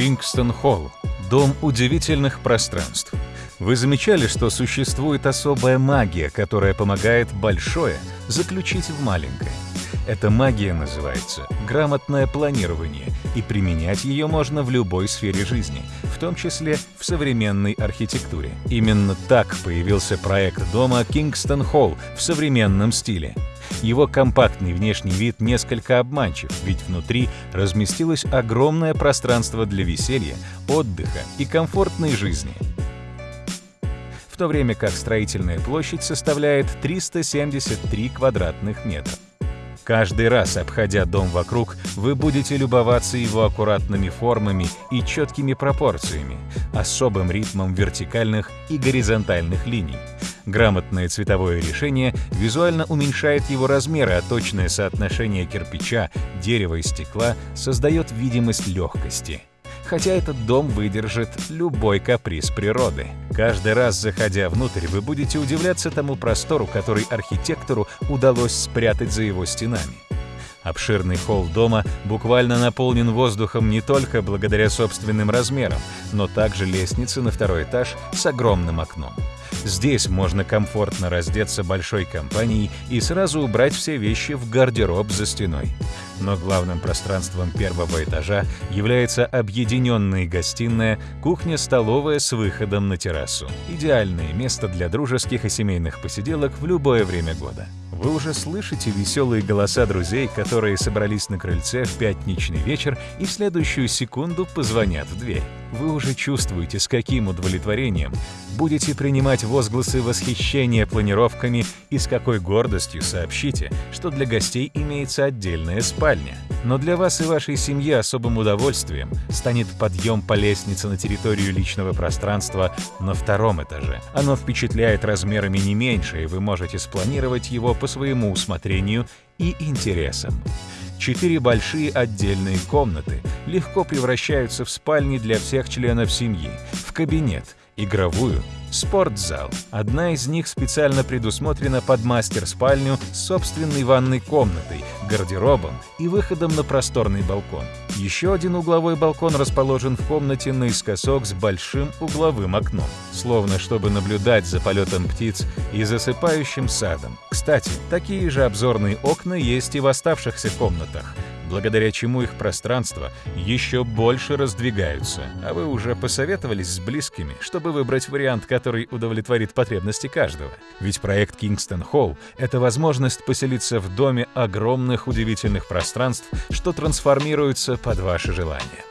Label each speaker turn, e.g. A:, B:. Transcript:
A: Кингстон Холл – дом удивительных пространств. Вы замечали, что существует особая магия, которая помогает большое заключить в маленькое? Эта магия называется грамотное планирование, и применять ее можно в любой сфере жизни, в том числе в современной архитектуре. Именно так появился проект дома Кингстон Холл в современном стиле. Его компактный внешний вид несколько обманчив, ведь внутри разместилось огромное пространство для веселья, отдыха и комфортной жизни. В то время как строительная площадь составляет 373 квадратных метра. Каждый раз, обходя дом вокруг, вы будете любоваться его аккуратными формами и четкими пропорциями, особым ритмом вертикальных и горизонтальных линий. Грамотное цветовое решение визуально уменьшает его размеры, а точное соотношение кирпича, дерева и стекла создает видимость легкости хотя этот дом выдержит любой каприз природы. Каждый раз, заходя внутрь, вы будете удивляться тому простору, который архитектору удалось спрятать за его стенами. Обширный холл дома буквально наполнен воздухом не только благодаря собственным размерам, но также лестницы на второй этаж с огромным окном. Здесь можно комфортно раздеться большой компанией и сразу убрать все вещи в гардероб за стеной. Но главным пространством первого этажа является объединенная гостиная, кухня-столовая с выходом на террасу. Идеальное место для дружеских и семейных посиделок в любое время года. Вы уже слышите веселые голоса друзей, которые собрались на крыльце в пятничный вечер и в следующую секунду позвонят в дверь. Вы уже чувствуете, с каким удовлетворением будете принимать возгласы восхищения планировками и с какой гордостью сообщите, что для гостей имеется отдельная спальня. Но для вас и вашей семьи особым удовольствием станет подъем по лестнице на территорию личного пространства на втором этаже. Оно впечатляет размерами не меньше, и вы можете спланировать его по своему усмотрению и интересам. Четыре большие отдельные комнаты легко превращаются в спальни для всех членов семьи, в кабинет, игровую, спортзал. Одна из них специально предусмотрена под мастер-спальню с собственной ванной комнатой, гардеробом и выходом на просторный балкон. Еще один угловой балкон расположен в комнате наискосок с большим угловым окном, словно чтобы наблюдать за полетом птиц и засыпающим садом. Кстати, такие же обзорные окна есть и в оставшихся комнатах – благодаря чему их пространства еще больше раздвигаются. А вы уже посоветовались с близкими, чтобы выбрать вариант, который удовлетворит потребности каждого. Ведь проект Kingston Hall — это возможность поселиться в доме огромных удивительных пространств, что трансформируются под ваши желания.